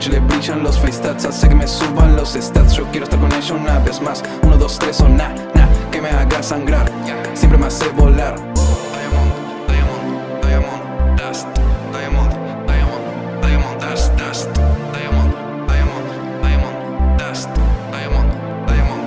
noche le brillan los FaceTats Hace que me suban los stats. Yo quiero estar con ella una vez más. Uno, dos, tres o na, na Que me haga sangrar. Siempre me hace volar. Diamond, diamond, diamond, dust. Diamond, diamond, diamond, dust, dust. Diamond, diamond, diamond, dust. Diamond, diamond.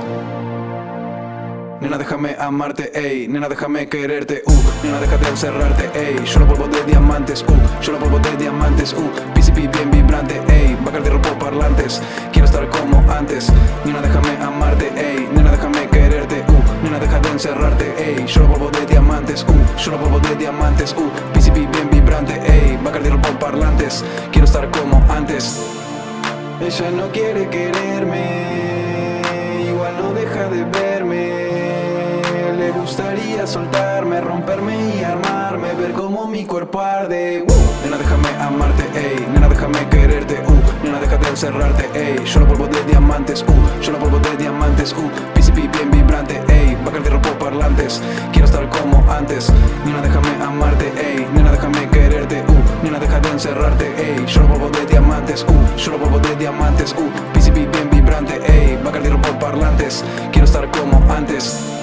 Nena déjame amarte, ey. Nena déjame quererte, uh. Nena déjate encerrarte, ey. Yo lo polvo de diamantes, uh Yo lo polvo de diamantes, uh PCP bien vibrante, ey Bacardi rompo parlantes. Quiero estar como antes Nena déjame amarte, ey Nena déjame quererte, uh Nena deja de encerrarte, ey Yo lo polvo de diamantes, uh Yo lo polvo de diamantes, uh PCP bien vibrante, ey Bacardi rompo parlantes. Quiero estar como antes. Ella no quiere quererme, soltarme, romperme y armarme Ver cómo mi cuerpo arde. Uh, Nena déjame amarte, ey, nena déjame quererte uh, Nena déjate encerrarte, ey, yo lo polvo de diamantes uh, Yo lo polvo de diamantes, uh, PCP bien vibrante, ey. Bacardi rompo parlantes, quiero estar como antes. Nena déjame amarte, ey, nena déjame quererte uh, Nena deja de encerrarte, ey, yo lo polvo de diamantes, uh, yo lo polvo de diamantes, uh, PCP bien vibrante, ey, Bacardi rompo parlantes, quiero estar como antes